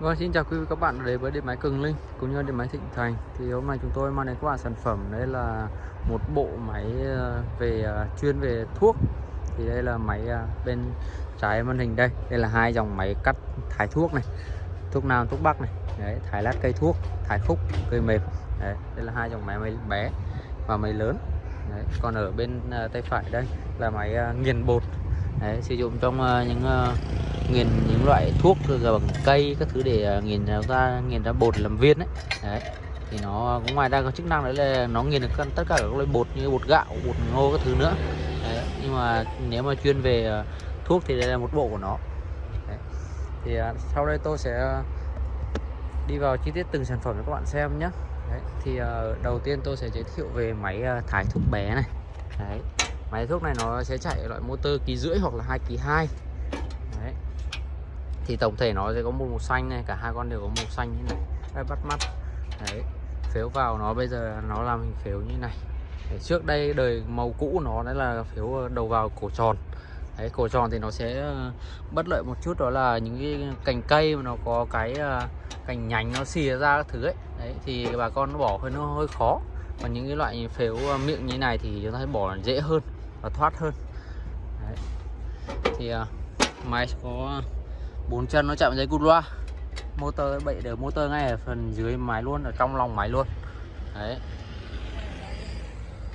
Vâng, xin chào quý vị các bạn đến với điện máy Cường Linh cũng như điện máy Thịnh Thành. Thì hôm nay chúng tôi mang đến các bạn sản phẩm đây là một bộ máy ờ, về ờ, chuyên về thuốc. Thì đây là máy ờ, bên trái màn hình đây. Đây là hai dòng máy cắt thái thuốc này, thuốc nam, thuốc bắc này. Đấy, thái lát cây thuốc, thái khúc, cây mềm. Đấy, đây là hai dòng máy máy bé và máy lớn. Đấy, còn ở bên tay phải đây là máy nghiền bột. Đấy, sử dụng trong những nghiền những loại thuốc bằng cây các thứ để à, nghiền ra nghiền ra bột làm viên đấy, đấy. thì nó cũng ngoài ra có chức năng đấy là nó nghiền được tất cả các loại bột như bột gạo bột ngô các thứ nữa đấy. nhưng mà nếu mà chuyên về à, thuốc thì đây là một bộ của nó đấy. thì à, sau đây tôi sẽ đi vào chi tiết từng sản phẩm cho các bạn xem nhé đấy. thì đầu tiên tôi sẽ giới thiệu về máy thái thuốc bé này đấy. máy thuốc này nó sẽ chạy loại motor ký rưỡi hoặc là hai ký hai thì tổng thể nó sẽ có một màu xanh này cả hai con đều có màu xanh như này. Rất bắt mắt. Đấy phếu vào nó bây giờ nó làm hình phếu như này. Đấy, trước đây đời màu cũ nó đấy là phếu ờ, đầu vào cổ tròn. Đấy cổ tròn thì nó sẽ ờ, bất lợi một chút đó là những cái cành cây mà nó có cái ờ, cành nhánh nó xìa ra các thứ ấy. Đấy thì bà con nó bỏ hơi nó hơi khó. Còn những cái loại phếu miệng như này thì chúng ta bỏ dễ hơn và thoát hơn. Đấy. thì máy có bốn chân nó chạm dây cút loa. Motor bậy đều motor ngay ở phần dưới máy luôn ở trong lòng máy luôn. Đấy.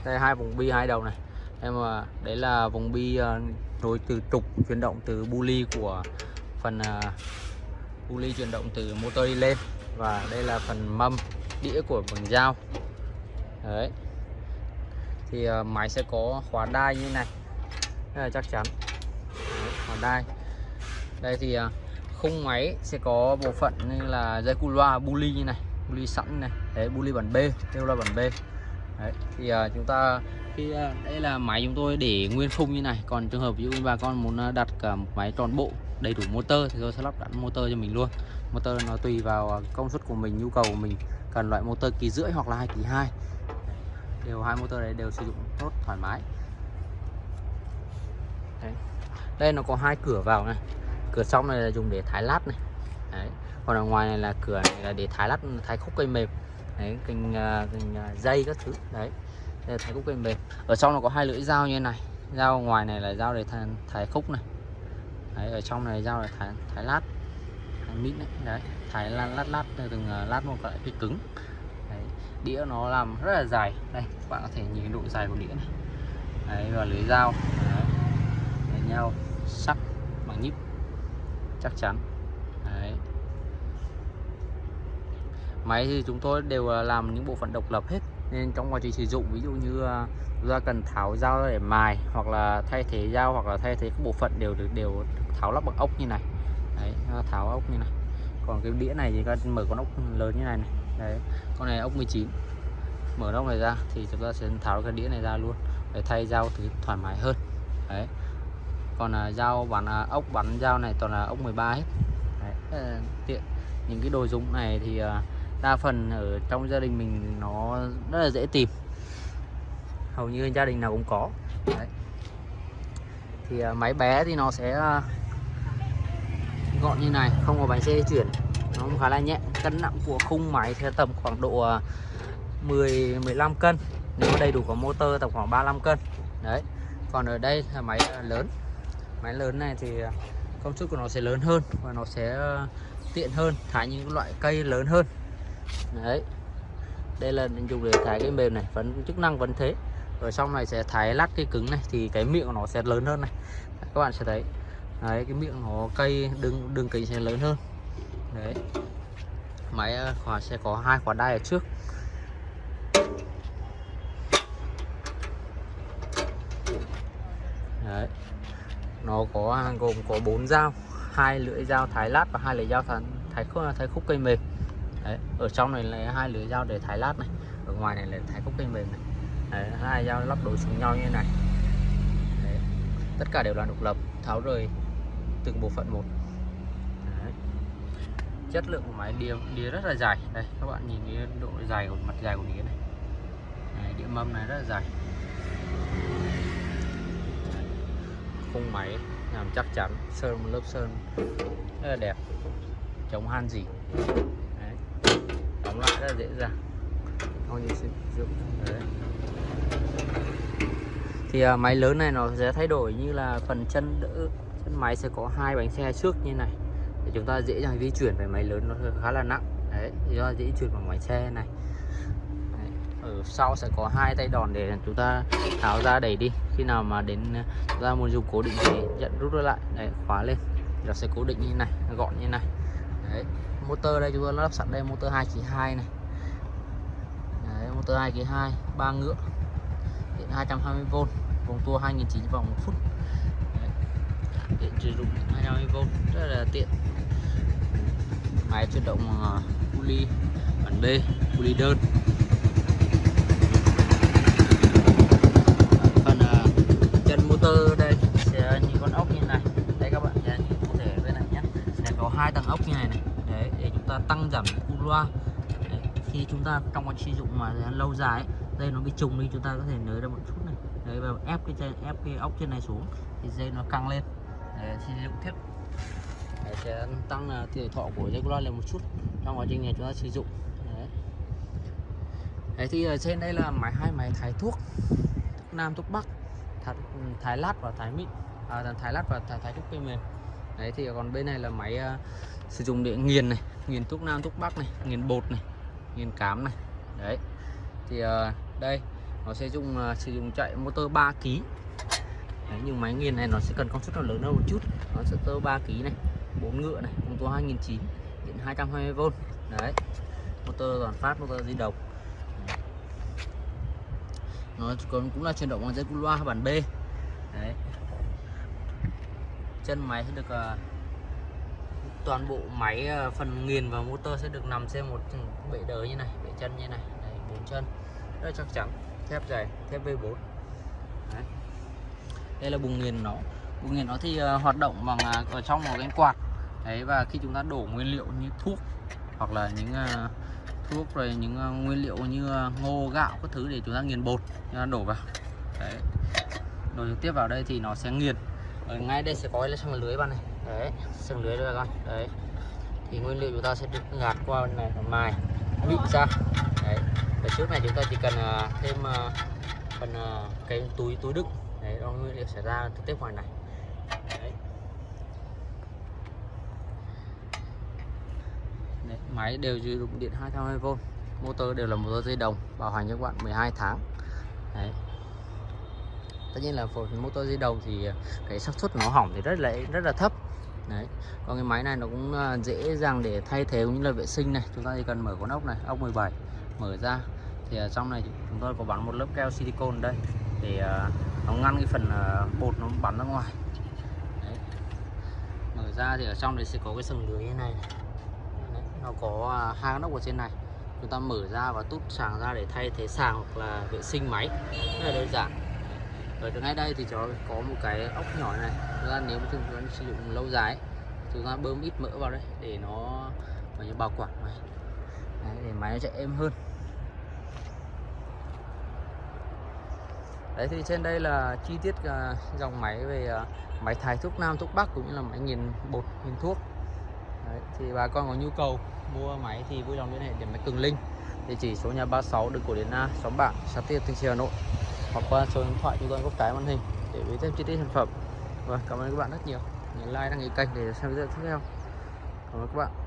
Đây hai vùng bi hai đầu này. Em mà đấy là vùng bi à, nối từ trục chuyển động từ buli của phần à, buli chuyển động từ motor đi lên. Và đây là phần mâm đĩa của bằng dao đấy. Thì à, máy sẽ có khóa đai như này. Đây là chắc chắn. Đấy, khóa đai. Đây thì khung máy sẽ có bộ phận như là dây cu loa buli như này buli sẵn này. Đấy buli bản B kêu là bản B. Đấy thì uh, chúng ta khi uh, đây là máy chúng tôi để nguyên khung như này. Còn trường hợp ví dụ bà con muốn à, đặt cả một máy tròn bộ đầy đủ motor thì tôi sẽ lắp đặt motor cho mình luôn. Motor nó tùy vào công suất của mình nhu cầu của mình. Cần loại motor kỳ rưỡi hoặc là hai kỳ hai. Đều hai motor đấy đều sử dụng tốt thoải mái. Đấy. đây nó có hai cửa vào này cửa trong này là dùng để thái lát này. Đấy. còn ở ngoài này là cửa này là để thái lát thái khúc cây mềm. Đấy kênh, uh, à, kênh uh, à, dây các thứ. Đấy. Đây là thái khúc cây mềm. Ở trong nó có hai lưỡi dao như thế này. Dao ngoài này là dao để thái, thái khúc này. Đấy, ở trong này dao để thái, thái lát. Thái mít đấy, đấy thái lát lát lát từng uh, lát một loại cái cứng. Đấy. đĩa nó làm rất là dài. Đây các bạn có thể nhìn độ dài của đĩa này. Đấy và lưỡi dao. Đấy. Đấy nhau sắc bằng nhíp chắc chắn. Đấy. máy thì chúng tôi đều à, làm những bộ phận độc lập hết nên trong quá trình sử dụng ví dụ như ra chúng ta cần tháo dao để mài hoặc là thay thế dao hoặc là thay thế các bộ phận đều được đều tháo lắp bằng ốc như này. Đấy, tháo ốc như này. Còn cái đĩa này thì các mở con ốc lớn như này này. Đấy, con này ốc 19 mở ốc này ra thì chúng ta sẽ tháo cái đĩa này ra luôn để thay dao thì thoải mái hơn. Đấy còn là dao bắn à, ốc bắn dao này toàn là ốc 13 hết. Đấy, tiện. Những cái đồ dùng này thì à, đa phần ở trong gia đình mình nó rất là dễ tìm. Hầu như gia đình nào cũng có. Đấy. thì à, máy bé thì nó sẽ à, gọn như này không có bánh xe chuyển. Nó cũng khá là nhẹ. Cân nặng của khung máy sẽ tầm khoảng độ à, 10 15 cân. Nếu đầy đủ có motor tầm khoảng 35 cân. Đấy. Còn ở đây là máy à, lớn máy lớn này thì à, công suất của nó sẽ lớn hơn và nó sẽ à, tiện hơn thái những loại cây lớn hơn. Đấy. Đây là dùng để thái cái mềm này, vẫn, chức năng vẫn thế. Ở trong này sẽ thái lát cái cứng này thì cái miệng của nó sẽ lớn hơn này. Các bạn sẽ thấy. Đấy, cái miệng nó, cây đường đường kính sẽ lớn hơn. Đấy. Máy à, khóa, sẽ có hai khóa đai ở trước đấy nó có gồm có bốn dao hai lưỡi dao thái lát và hai lưỡi dao thái thái khúc, thái khúc cây mềm. Đấy, ở trong này là hai lưỡi dao để thái lát này ở ngoài này là thái khúc cây mềm này. Đấy, hai dao lắp đối xứng nhau như thế này. Đấy. tất cả đều là độc lập tháo rời từng bộ phận một. Đấy. chất lượng của máy đĩa đĩa rất là dài. Đây các bạn nhìn cái độ dài của mặt dài của đĩa này. Đấy, đĩa mâm này rất là dài. Khung máy làm chắc chắn sơn một lớp sơn. Rất là đẹp. Chống han gì. Đấy. đóng lại rất là dễ dàng. Thôi như sử dụng. Đấy. Thì à, máy lớn này nó sẽ thay đổi như là phần chân đỡ chân máy sẽ có hai bánh xe trước như này. Để chúng ta dễ dàng di chuyển về máy lớn nó khá là nặng. Đấy do dễ chuyển bằng bánh xe này ở sau sẽ có hai tay đòn để chúng ta tháo ra đẩy đi. Khi nào mà đến chúng ta muốn dùng cố định thì nhận rút nó lại. Đấy khóa lên. Nó sẽ cố định như này gọn như này. Đấy motor đây chúng ta lắp sẵn đây motor 2 chỉ 2 này. Đấy, motor 2 kỳ 2 ba ngựa. Điện 220V vòng tua 2009 vòng 1 phút. Đấy. điện sử dụng 220V rất là tiện. Máy chuyển động uh, pulley bản B pulley đơn phần uh, chân motor đây sẽ như con ốc như này. Đây các bạn sẽ nhìn cụ thể bên này nhé. Sẽ có hai tầng ốc như này này. Đấy để chúng ta tăng giảm cu loa. Đấy. khi chúng ta trong quá sử dụng mà lâu dài ấy, dây nó bị trùng đi chúng ta có thể nới ra một chút này. Đấy và ép cái dây ép cái ốc trên này xuống thì dây nó căng lên. Để sử dụng tiếp. Đấy, sẽ tăng à, uh, tuổi thọ của dây cu loa lên một chút. Trong quá trình này chúng ta sử dụng. Đấy, đấy thì ở trên đây là máy hai máy thái thuốc. Nam thuốc bắc thái, ừ, thái lát và thái mịn. À, thái lát và thái, thái thuốc cây mềm đấy thì còn bên này là máy uh, sử dụng để nghiền này nghiền thuốc nam thuốc bắc này nghiền bột này nghiền cám này. Đấy. Thì uh, đây nó sẽ dùng uh, sử dụng chạy motor 3 kg đấy, nhưng máy nghiền này nó sẽ cần công suất nó lớn hơn một chút. Nó sẽ tơ 3 kg này bốn ngựa này công tố 2009 điện 220V đấy. Motor toàn phát motor di động nó còn cũng là chuyển động bằng dây cu loa bản B. Đấy. Chân máy sẽ được uh, toàn bộ máy uh, phần nghiền và motor sẽ được nằm trên một bệ đỡ như này bệ chân như này. Đấy, bốn chân. Rất chắc chắn. Thép dày thép V4 đấy. đây là bùng nghiền nó. Bùng nghiền nó thì uh, hoạt động bằng uh, ở trong một cái quạt. Đấy và khi chúng ta đổ nguyên liệu như thuốc hoặc là những uh, thuốc rồi những ờ, nguyên liệu như ờ, ngô, gạo các thứ để chúng ta nghiền bột, chúng ta đổ vào. Đấy. Đổ trực tiếp vào đây thì nó sẽ nghiền. Ở ngay đây sẽ có cái sừng lưới bạn này đấy sừng lưới đây con. Đấy. Thì nguyên liệu chúng ta sẽ được gạt qua này mài vịn ra. Đấy. Và trước này chúng ta chỉ cần ờ, thêm phần cái túi túi đựng. Đấy, đó nguyên liệu sẽ ra trực tiếp ngoài này. Đấy. Đấy, máy đều sử dụng điện 220V motor đều là motor dây đồng bảo hành cho các bạn 12 tháng. Đấy. Tất nhiên là phần motor dây đồng thì cái xác suất nó hỏng thì rất là rất là thấp. Đấy. Còn cái máy này nó cũng à, dễ dàng để thay thế cũng như là vệ sinh này. Chúng ta chỉ cần mở con ốc này ốc 17 mở ra. Thì ở trong này chúng tôi có bắn một lớp keo silicone đây để à, nó ngăn cái phần bột nó bắn ra ngoài. Đấy. mở ra thì ở trong này sẽ có cái sừng lưới như này này nó có à, hai con ốc ở trên này. Chúng ta mở ra và tút sàng ra để thay thế sàng hoặc là vệ sinh máy. Rất là đơn giản. Ở ngay đây thì chó có một cái ốc nhỏ này. Chúng ta nếu mà chúng ta sử dụng lâu dài chúng ta bơm ít mỡ vào đây để nó như bảo quản này đấy, để máy nó chạy êm hơn. Đấy thì trên đây là chi tiết uh, dòng máy về uh, máy thái thuốc nam thuốc bắc cũng như là máy nghiền bột nghiền thuốc. Đấy, thì bà con có nhu cầu mua máy thì vui lòng liên hệ để máy cường linh. Địa chỉ số nhà 36 đường cổ điển A, xóm bảng xã Tiên, Thanh Trì, Hà Nội. Hoặc qua số điện thoại chúng tôi góc trái màn hình để biết thêm chi tiết sản phẩm. Và cảm ơn các bạn rất nhiều. Nhấn like, đăng ký kênh để xem video tiếp theo. Cảm ơn các bạn.